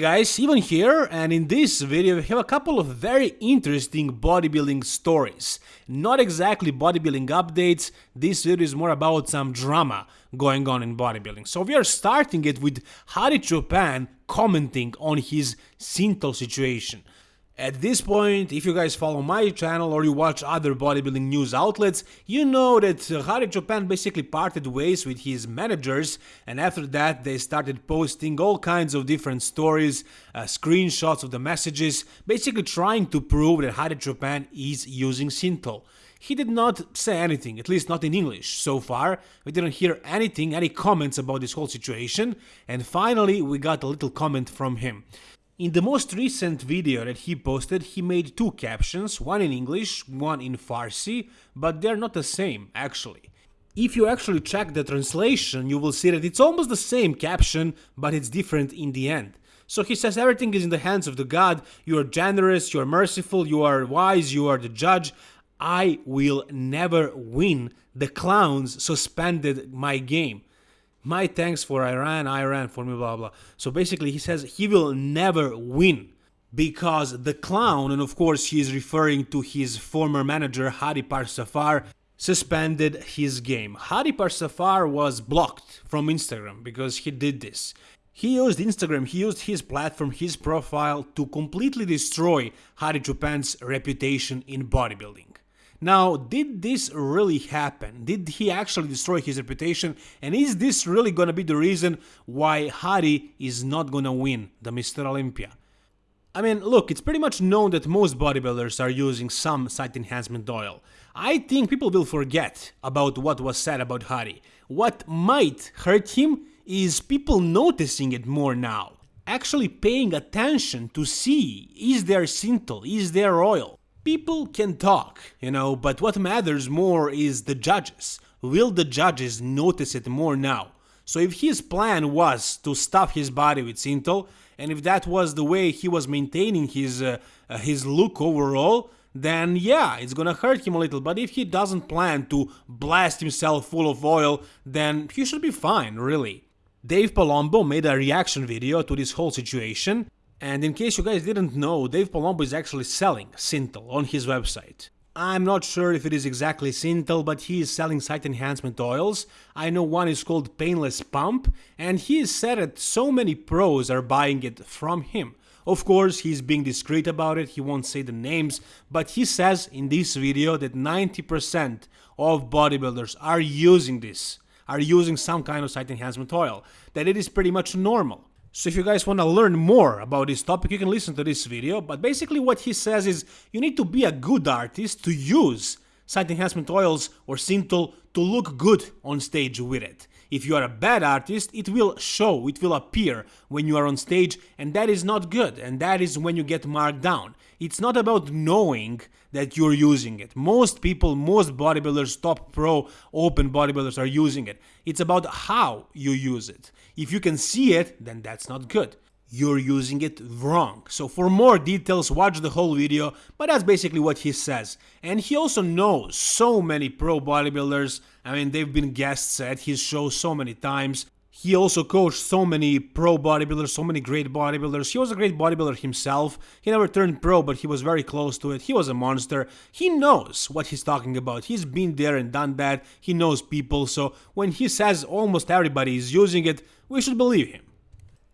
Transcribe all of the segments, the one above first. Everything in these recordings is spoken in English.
Guys, Ivan here and in this video we have a couple of very interesting bodybuilding stories. Not exactly bodybuilding updates, this video is more about some drama going on in bodybuilding. So we are starting it with Hadi Choopan commenting on his Synthol situation. At this point, if you guys follow my channel or you watch other bodybuilding news outlets, you know that Hadi Choopan basically parted ways with his managers and after that they started posting all kinds of different stories, uh, screenshots of the messages, basically trying to prove that Hadi Choopan is using Synthol. He did not say anything, at least not in English. So far, we didn't hear anything, any comments about this whole situation, and finally we got a little comment from him. In the most recent video that he posted, he made two captions, one in English, one in Farsi, but they're not the same, actually. If you actually check the translation, you will see that it's almost the same caption, but it's different in the end. So he says everything is in the hands of the God, you are generous, you are merciful, you are wise, you are the judge. I will never win. The clowns suspended my game my thanks for Iran, Iran for me, blah blah. So basically, he says he will never win because the clown, and of course he is referring to his former manager Hadi Parsafar, suspended his game. Hadi Parsafar was blocked from Instagram because he did this. He used Instagram, he used his platform, his profile to completely destroy Hadi Choopan's reputation in bodybuilding. Now, did this really happen? Did he actually destroy his reputation? And is this really gonna be the reason why Hadi is not gonna win the Mr. Olympia? I mean, look, it's pretty much known that most bodybuilders are using some site enhancement oil. I think people will forget about what was said about Hadi. What might hurt him is people noticing it more now. Actually paying attention to see, is there Synthol, is there oil? People can talk, you know, but what matters more is the judges. Will the judges notice it more now? So if his plan was to stuff his body with Synthol, and if that was the way he was maintaining his uh, uh, his look overall, then yeah, it's gonna hurt him a little. But if he doesn't plan to blast himself full of oil, then he should be fine, really. Dave Palumbo made a reaction video to this whole situation, and in case you guys didn't know, Dave Palumbo is actually selling Synthol on his website. I'm not sure if it is exactly Synthol, but he is selling site enhancement oils. I know one is called Painless Pump, and he said that so many pros are buying it from him. Of course, he's being discreet about it, he won't say the names, but he says in this video that 90% of bodybuilders are using this, are using some kind of site enhancement oil, that it is pretty much normal. So if you guys want to learn more about this topic, you can listen to this video, but basically what he says is you need to be a good artist to use site enhancement oils or Synthol to look good on stage with it. If you are a bad artist, it will show, it will appear when you are on stage, and that is not good, and that is when you get marked down. It's not about knowing that you're using it. Most people, most bodybuilders, top pro, open bodybuilders are using it. It's about how you use it. If you can see it, then that's not good you're using it wrong. So for more details, watch the whole video, but that's basically what he says. And he also knows so many pro bodybuilders, I mean, they've been guests at his show so many times. He also coached so many pro bodybuilders, so many great bodybuilders. He was a great bodybuilder himself. He never turned pro, but he was very close to it. He was a monster. He knows what he's talking about. He's been there and done that. He knows people. So when he says almost everybody is using it, we should believe him.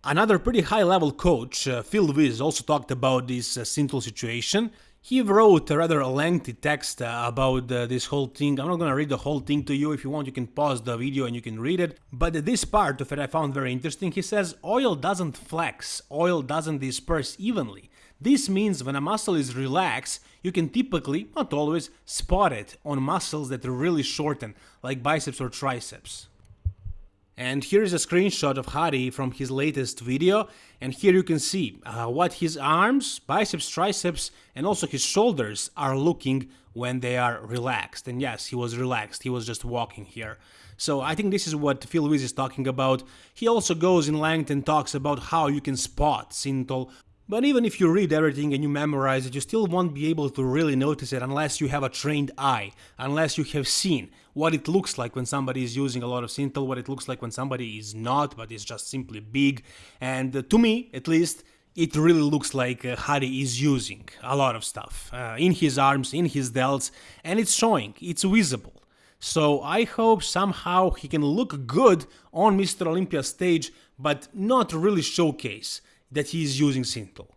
Another pretty high level coach, uh, Phil Viz, also talked about this uh, Synthol situation. He wrote a rather lengthy text uh, about uh, this whole thing. I'm not gonna read the whole thing to you. If you want, you can pause the video and you can read it. But this part of it I found very interesting. He says oil doesn't flex, oil doesn't disperse evenly. This means when a muscle is relaxed, you can typically, not always, spot it on muscles that really shorten, like biceps or triceps. And here is a screenshot of Hadi from his latest video and here you can see uh, what his arms, biceps, triceps and also his shoulders are looking when they are relaxed. And yes, he was relaxed, he was just walking here. So I think this is what Phil Viz is talking about. He also goes in length and talks about how you can spot Synthol But even if you read everything and you memorize it, you still won't be able to really notice it unless you have a trained eye, unless you have seen what it looks like when somebody is using a lot of Synthol, what it looks like when somebody is not, but is just simply big. And uh, to me, at least, it really looks like uh, Hadi is using a lot of stuff uh, in his arms, in his delts, and it's showing, it's visible. So I hope somehow he can look good on Mr. Olympia stage, but not really showcase that he is using Synthol.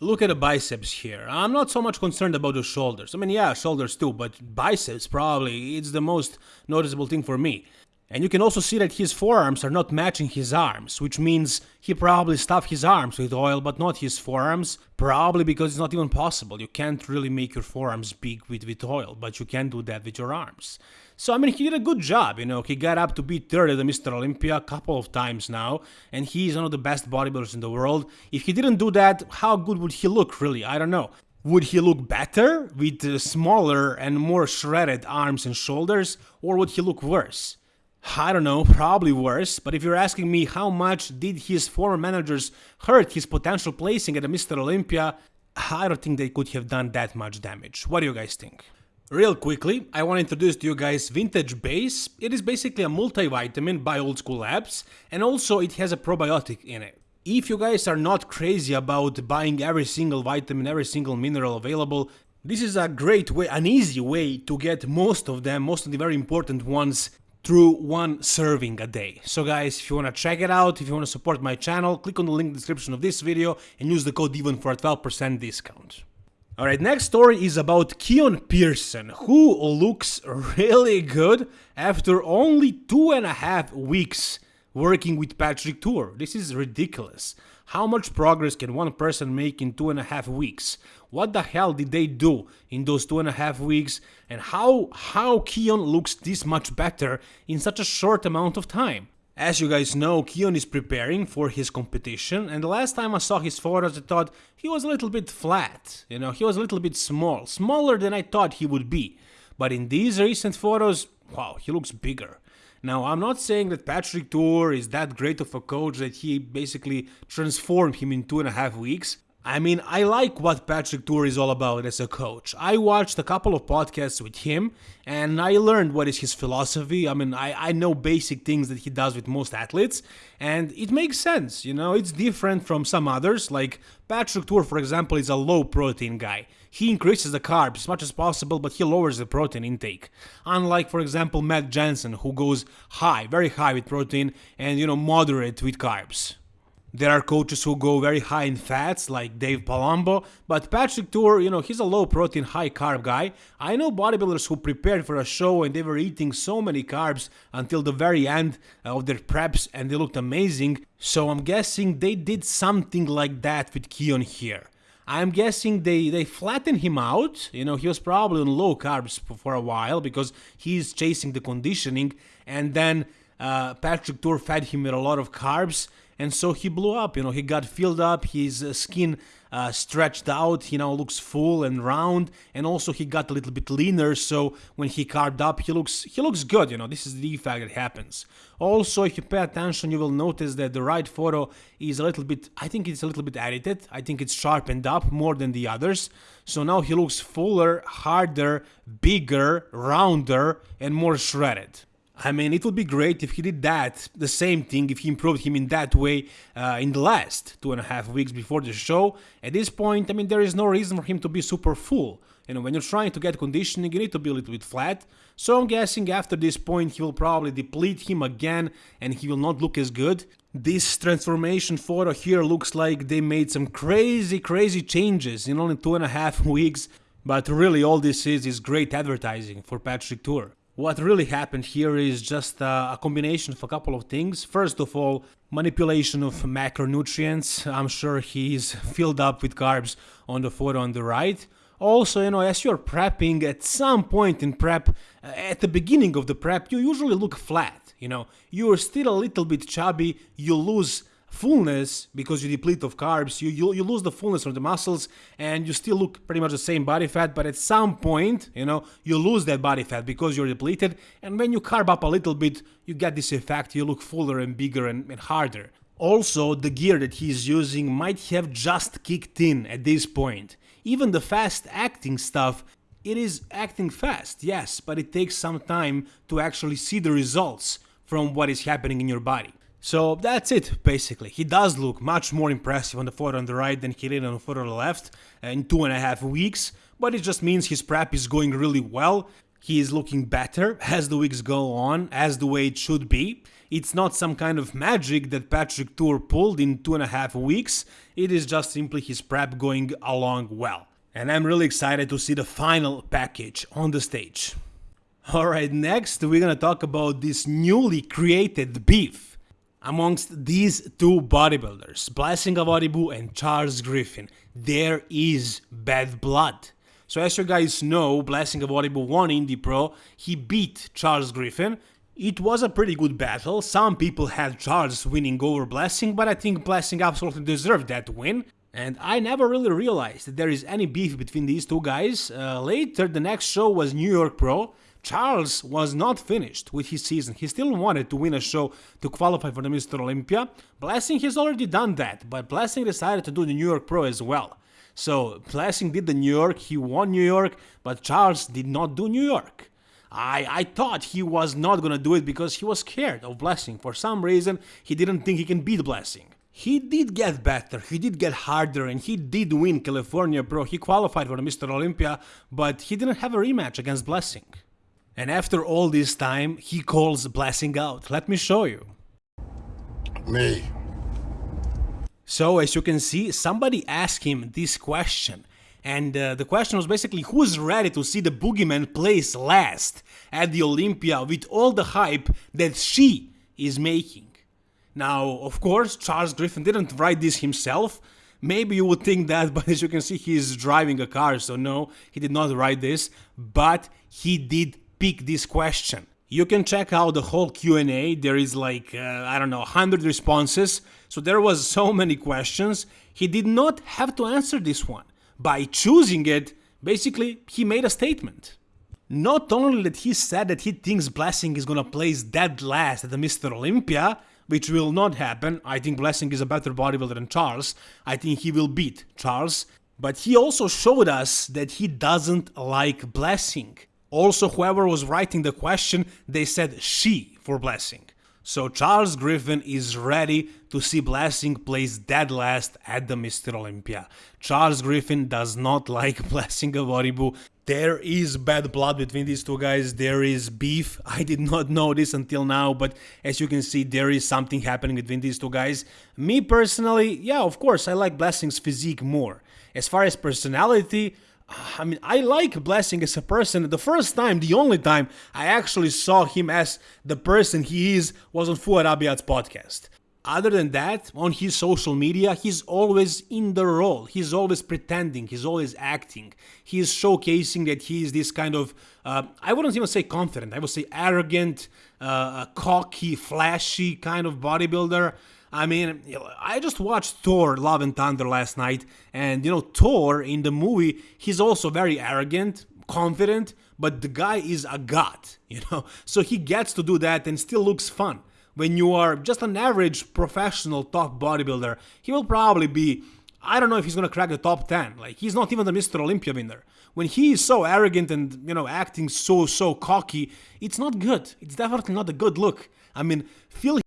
Look at the biceps here. I'm not so much concerned about the shoulders. I mean, yeah, shoulders too, but biceps probably, it's the most noticeable thing for me. And you can also see that his forearms are not matching his arms, which means he probably stuffed his arms with oil but not his forearms, probably because it's not even possible. You can't really make your forearms big with, with oil, but you can do that with your arms. So, I mean, he did a good job, you know, he got up to be third at the Mr. Olympia a couple of times now, and he's one of the best bodybuilders in the world. If he didn't do that, how good would he look, really? I don't know. Would he look better with uh, smaller and more shredded arms and shoulders, or would he look worse? I don't know, probably worse, but if you're asking me how much did his former managers hurt his potential placing at Mr. Olympia, I don't think they could have done that much damage. What do you guys think? Real quickly, I want to introduce to you guys Vintage Base. It is basically a multivitamin by Old School Labs, and also it has a probiotic in it. If you guys are not crazy about buying every single vitamin, every single mineral available, this is a great way, an easy way to get most of them, most of the very important ones through one serving a day. So guys, if you want to check it out, if you want to support my channel, click on the link in the description of this video and use the code DIVON for a 12% discount. Alright, next story is about Keon Pearson, who looks really good after only two and a half weeks working with Patrick Tuor. This is ridiculous. How much progress can one person make in two and a half weeks? What the hell did they do in those two and a half weeks? And how how Keon looks this much better in such a short amount of time? As you guys know, Keon is preparing for his competition, and the last time I saw his photos, I thought he was a little bit flat. You know, he was a little bit small, smaller than I thought he would be. But in these recent photos, wow, he looks bigger. Now, I'm not saying that Patrick Tuor is that great of a coach that he basically transformed him in two and a half weeks. I mean, I like what Patrick Tuor is all about as a coach. I watched a couple of podcasts with him and I learned what is his philosophy. I mean, I, I know basic things that he does with most athletes and it makes sense, you know, it's different from some others. Like Patrick Tuor, for example, is a low protein guy. He increases the carbs as much as possible, but he lowers the protein intake. Unlike, for example, Matt Jansen, who goes high, very high with protein and, you know, moderate with carbs. There are coaches who go very high in fats, like Dave Palumbo, but Patrick Tuor, you know, he's a low protein, high carb guy. I know bodybuilders who prepared for a show and they were eating so many carbs until the very end of their preps and they looked amazing. So I'm guessing they did something like that with Keon here. I'm guessing they, they flattened him out. You know, he was probably on low carbs for a while because he's chasing the conditioning. And then uh, Patrick Tuor fed him with a lot of carbs and so he blew up you know he got filled up his uh, skin uh, stretched out you know looks full and round. And also he got a little bit leaner. So when he carved up he looks he looks good you know this is the effect that happens. Also if you pay attention you will notice that the right photo is a little bit i think it's a little bit edited. I think it's sharpened up more than the others. So now he looks fuller harder bigger rounder and more shredded I mean, it would be great if he did that, the same thing, if he improved him in that way uh, in the last two and a half weeks before the show. At this point, I mean, there is no reason for him to be super full. You know, when you're trying to get conditioning, you need to be a little bit flat. So I'm guessing after this point, he will probably deplete him again and he will not look as good. This transformation photo here looks like they made some crazy, crazy changes in only two and a half weeks. But really, all this is is great advertising for Patrick Tuor. What really happened here is just a, a, combination of a couple of things. First of all, manipulation of macronutrients. I'm sure he's filled up with carbs on the photo on the right. Also, you know, as you're prepping, at some point in prep, uh, at the beginning of the prep, you usually look flat. You know, you're still a little bit chubby, you lose fullness because you deplete of carbs you, you you lose the fullness of the muscles and you still look pretty much the same body fat but at some point you know you lose that body fat because you're depleted and when you carb up a little bit you get this effect you look fuller and bigger and, and harder Also, the gear that he's using might have just kicked in at this point. Even the fast acting stuff, it is acting fast, yes, but it takes some time to actually see the results from what is happening in your body. So that's it, basically. He does look much more impressive on the photo on the right than he did on the photo on the left in two and a half weeks, but it just means his prep is going really well. He is looking better as the weeks go on, as the way it should be. It's not some kind of magic that Patrick Tuor pulled in two and a half weeks, it is just simply his prep going along well. And I'm really excited to see the final package on the stage. Alright, next we're gonna talk about this newly created beef amongst these two bodybuilders, Blessing of Awodibu and Charles Griffin, there is bad blood. So as you guys know, Blessing of Awodibu won Indy Pro, he beat Charles Griffin. It was a pretty good battle, some people had Charles winning over Blessing, but I think Blessing absolutely deserved that win. And I never really realized that there is any beef between these two guys. Uh, later, the next show was New York Pro, Charles was not finished with his season. He still wanted to win a show to qualify for the Mr. Olympia. Blessing has already done that, but Blessing decided to do the New York Pro as well. So Blessing did the New York, he won New York, but Charles did not do New York. I, I thought he was not gonna do it because he was scared of Blessing. For some reason, he didn't think he can beat Blessing. He did get better, he did get harder, and he did win California Pro. He qualified for the Mr. Olympia, but he didn't have a rematch against Blessing. And after all this time, he calls Blessing out. Let me show you. Me. So, as you can see, somebody asked him this question. And uh, the question was basically who's ready to see the boogeyman place last at the Olympia with all the hype that she is making? Now, of course, Charles Griffin didn't write this himself. Maybe you would think that, but as you can see, he's driving a car, so no, he did not write this. But he did pick this question. You can check out the whole Q&A, there is like, uh, I don't know, 100 responses, so there was so many questions. He did not have to answer this one. By choosing it, basically, he made a statement. Not only that he said that he thinks Blessing is gonna place dead last at the Mr. Olympia, which will not happen, I think Blessing is a better bodybuilder than Charles, I think he will beat Charles, but he also showed us that he doesn't like Blessing. Also, whoever was writing the question, they said she for Blessing. So Charles Griffin is ready to see Blessing place dead last at the Mr. Olympia. Charles Griffin does not like Blessing Awodibu. There is bad blood between these two guys, there is beef. I did not know this until now, but as you can see, there is something happening between these two guys. Me personally, yeah, of course, I like Blessing's physique more. As far as personality, I mean, I like Blessing as a person. The first time, the only time I actually saw him as the person he is was on Fouad Abiad's podcast. Other than that, on his social media, he's always in the role. He's always pretending. He's always acting. He's showcasing that he is this kind of, uh, I wouldn't even say confident, I would say arrogant, uh, cocky, flashy kind of bodybuilder. I mean, I just watched Thor Love and Thunder last night, and you know, Thor in the movie, he's also very arrogant, confident, but the guy is a god, you know, so he gets to do that and still looks fun. When you are just an average professional top bodybuilder, he will probably be I don't know if he's gonna crack the top 10. Like, he's not even the Mr. Olympia winner. When he is so arrogant and, you know, acting so, so cocky, it's not good. It's definitely not a good look. I mean, Phil